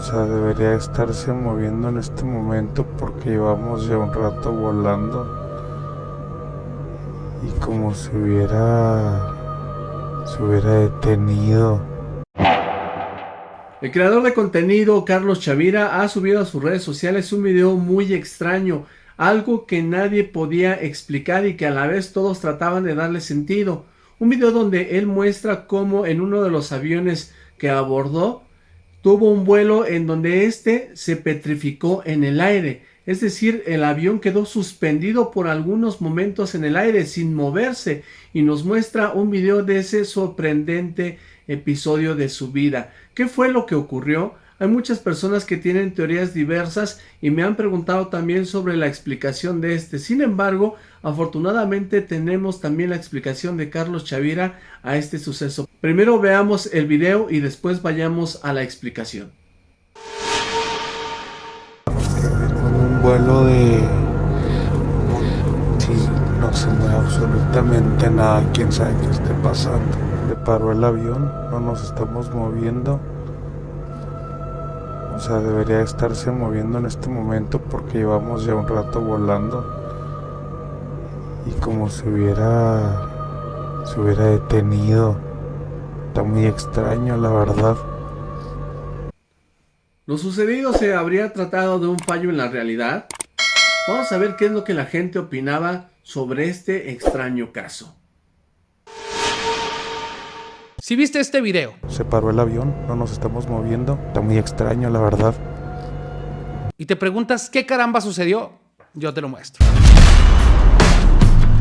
O sea, debería estarse moviendo en este momento porque llevamos ya un rato volando. Y como si hubiera... se hubiera detenido. El creador de contenido, Carlos Chavira, ha subido a sus redes sociales un video muy extraño, algo que nadie podía explicar y que a la vez todos trataban de darle sentido. Un video donde él muestra cómo en uno de los aviones que abordó tuvo un vuelo en donde éste se petrificó en el aire. Es decir, el avión quedó suspendido por algunos momentos en el aire sin moverse y nos muestra un video de ese sorprendente episodio de su vida. ¿Qué fue lo que ocurrió? Hay muchas personas que tienen teorías diversas y me han preguntado también sobre la explicación de este. Sin embargo, afortunadamente tenemos también la explicación de Carlos Chavira a este suceso. Primero veamos el video y después vayamos a la explicación. un vuelo de... Sí, no se mueve absolutamente nada, quién sabe qué esté pasando. Le paró el avión, no nos estamos moviendo. O sea, debería estarse moviendo en este momento porque llevamos ya un rato volando. Y como si hubiera... se hubiera detenido. Está muy extraño, la verdad. ¿Lo sucedido se habría tratado de un fallo en la realidad? Vamos a ver qué es lo que la gente opinaba sobre este extraño caso. Si viste este video. Se paró el avión, no nos estamos moviendo. Está muy extraño, la verdad. Y te preguntas qué caramba sucedió, yo te lo muestro.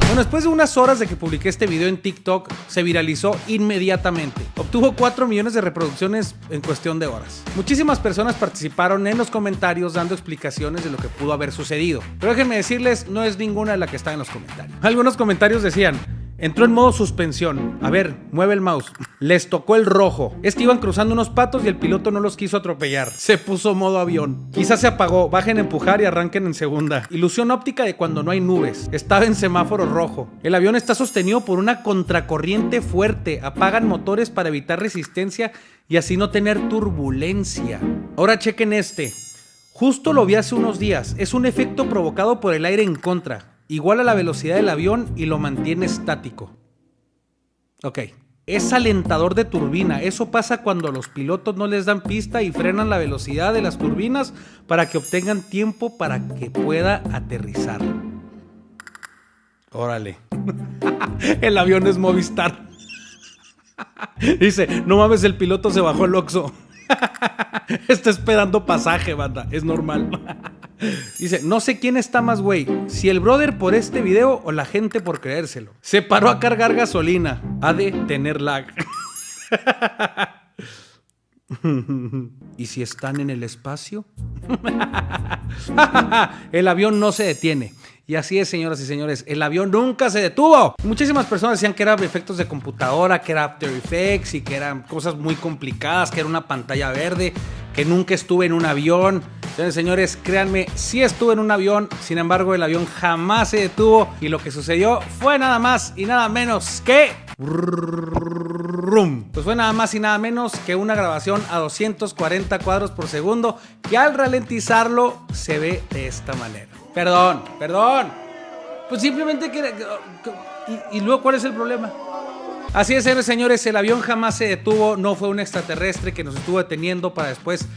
Bueno, después de unas horas de que publiqué este video en TikTok, se viralizó inmediatamente. Obtuvo 4 millones de reproducciones en cuestión de horas. Muchísimas personas participaron en los comentarios dando explicaciones de lo que pudo haber sucedido. Pero déjenme decirles, no es ninguna de la que está en los comentarios. Algunos comentarios decían, Entró en modo suspensión. A ver, mueve el mouse. Les tocó el rojo. Es que iban cruzando unos patos y el piloto no los quiso atropellar. Se puso modo avión. Quizás se apagó. Bajen a empujar y arranquen en segunda. Ilusión óptica de cuando no hay nubes. Estaba en semáforo rojo. El avión está sostenido por una contracorriente fuerte. Apagan motores para evitar resistencia y así no tener turbulencia. Ahora chequen este. Justo lo vi hace unos días. Es un efecto provocado por el aire en contra igual a la velocidad del avión y lo mantiene estático. Ok, es alentador de turbina. Eso pasa cuando los pilotos no les dan pista y frenan la velocidad de las turbinas para que obtengan tiempo para que pueda aterrizar. Órale. el avión es Movistar. Dice, no mames, el piloto se bajó el oxo. Está esperando pasaje, banda. Es normal. Dice, no sé quién está más güey, si el brother por este video o la gente por creérselo. Se paró a cargar gasolina. Ha de tener lag. ¿Y si están en el espacio? el avión no se detiene. Y así es, señoras y señores, el avión nunca se detuvo. Muchísimas personas decían que eran efectos de computadora, que era After Effects y que eran cosas muy complicadas, que era una pantalla verde, que nunca estuve en un avión. Entonces, señores, créanme, sí estuve en un avión, sin embargo, el avión jamás se detuvo y lo que sucedió fue nada más y nada menos que... Pues fue nada más y nada menos que una grabación a 240 cuadros por segundo que al ralentizarlo se ve de esta manera. Perdón, perdón. Pues simplemente que... ¿Y, luego cuál es el problema? Así es, señores, el avión jamás se detuvo, no fue un extraterrestre que nos estuvo deteniendo para después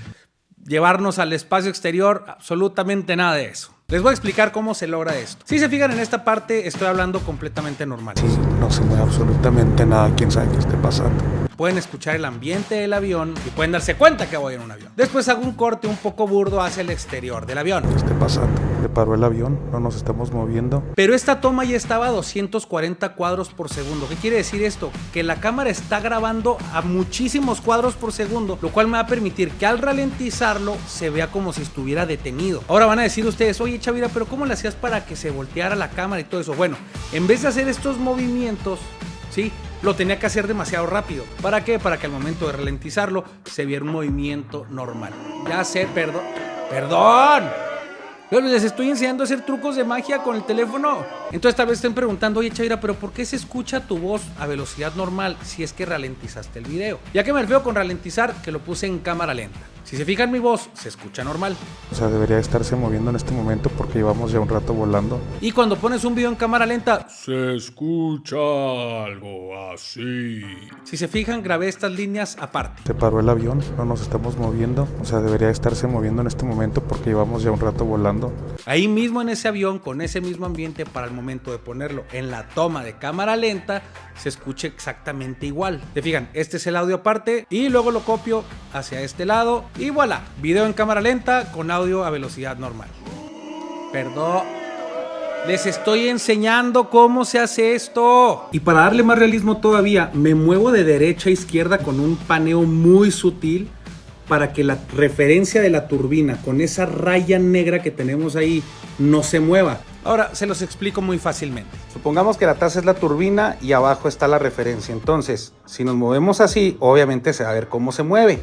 llevarnos al espacio exterior, absolutamente nada de eso. Les voy a explicar cómo se logra esto. Si se fijan en esta parte, estoy hablando completamente normal. Sí, no se mueve absolutamente nada, quién sabe qué esté pasando pueden escuchar el ambiente del avión y pueden darse cuenta que voy en un avión. Después hago un corte un poco burdo hacia el exterior del avión. ¿Qué está pasando? ¿Le paró el avión? ¿No nos estamos moviendo? Pero esta toma ya estaba a 240 cuadros por segundo. ¿Qué quiere decir esto? Que la cámara está grabando a muchísimos cuadros por segundo, lo cual me va a permitir que al ralentizarlo se vea como si estuviera detenido. Ahora van a decir ustedes, oye Chavira, pero ¿cómo le hacías para que se volteara la cámara y todo eso? Bueno, en vez de hacer estos movimientos, ¿sí? lo tenía que hacer demasiado rápido. ¿Para qué? Para que al momento de ralentizarlo se viera un movimiento normal. Ya sé, perdón. ¡Perdón! les estoy enseñando a hacer trucos de magia con el teléfono. Entonces tal vez estén preguntando, oye Chaira, pero ¿por qué se escucha tu voz a velocidad normal si es que ralentizaste el video? Ya que me refiero con ralentizar, que lo puse en cámara lenta. Si se fijan mi voz, se escucha normal. O sea, debería estarse moviendo en este momento porque llevamos ya un rato volando. Y cuando pones un video en cámara lenta, Se escucha algo así. si se fijan, grabé estas líneas aparte. Se paró el avión, no nos estamos moviendo. O sea, debería estarse moviendo en este momento porque llevamos ya un rato volando. Ahí mismo en ese avión, con ese mismo ambiente, para el momento de ponerlo en la toma de cámara lenta, se escucha exactamente igual. Te fijan, este es el audio aparte y luego lo copio hacia este lado y voilà, video en cámara lenta con audio a velocidad normal. Perdón. Les estoy enseñando cómo se hace esto. Y para darle más realismo todavía, me muevo de derecha a izquierda con un paneo muy sutil para que la referencia de la turbina con esa raya negra que tenemos ahí no se mueva. Ahora se los explico muy fácilmente. Supongamos que la taza es la turbina y abajo está la referencia. Entonces, si nos movemos así, obviamente se va a ver cómo se mueve.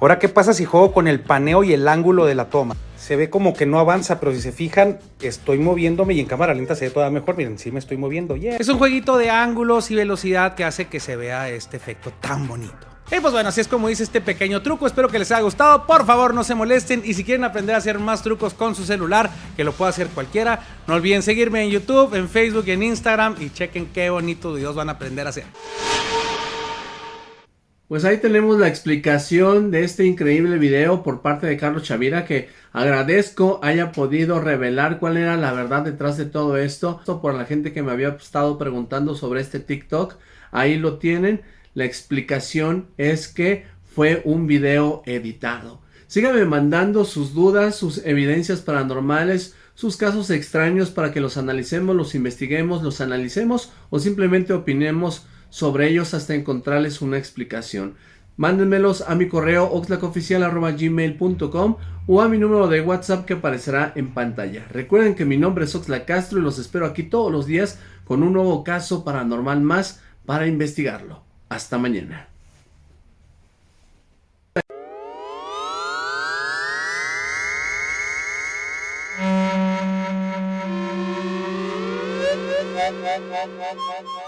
Ahora, ¿qué pasa si juego con el paneo y el ángulo de la toma? Se ve como que no avanza, pero si se fijan, estoy moviéndome y en cámara lenta se ve todavía mejor. Miren, sí me estoy moviendo. Yeah. Es un jueguito de ángulos y velocidad que hace que se vea este efecto tan bonito. Y pues bueno, así es como dice este pequeño truco. Espero que les haya gustado. Por favor, no se molesten. Y si quieren aprender a hacer más trucos con su celular, que lo pueda hacer cualquiera, no olviden seguirme en YouTube, en Facebook y en Instagram. Y chequen qué bonitos videos van a aprender a hacer. Pues ahí tenemos la explicación de este increíble video por parte de Carlos Chavira que agradezco haya podido revelar cuál era la verdad detrás de todo esto. Esto por la gente que me había estado preguntando sobre este TikTok. Ahí lo tienen. La explicación es que fue un video editado. Síganme mandando sus dudas, sus evidencias paranormales, sus casos extraños para que los analicemos, los investiguemos, los analicemos o simplemente opinemos sobre ellos hasta encontrarles una explicación. Mándenmelos a mi correo oxlacoficial.gmail.com o a mi número de WhatsApp que aparecerá en pantalla. Recuerden que mi nombre es Oxla Castro y los espero aquí todos los días con un nuevo caso paranormal más para investigarlo. Hasta mañana.